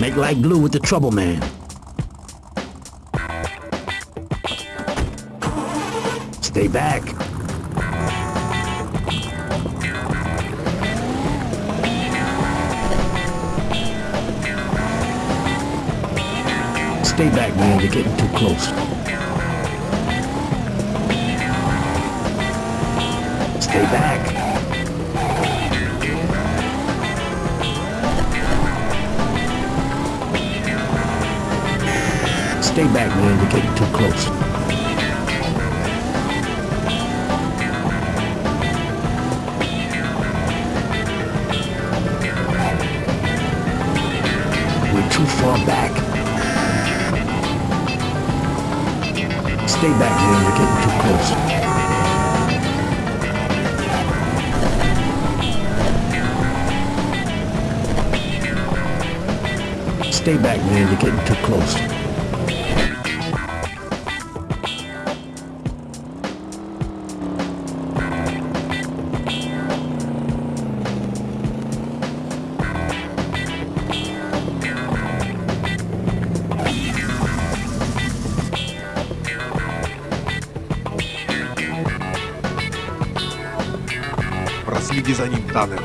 Make like glue with the trouble man. Stay back. Stay back, man. You're getting too close. Stay back. Stay back, man. You're getting too close. We're too far back. Stay back, man. You're getting too close. Stay back, man. You're getting too close. Проследи за ним, Таннер.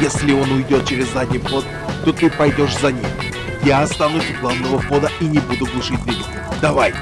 Если он уйдет через задний вход, то ты пойдешь за ним. Я останусь у главного входа и не буду глушить двигатель. Давай!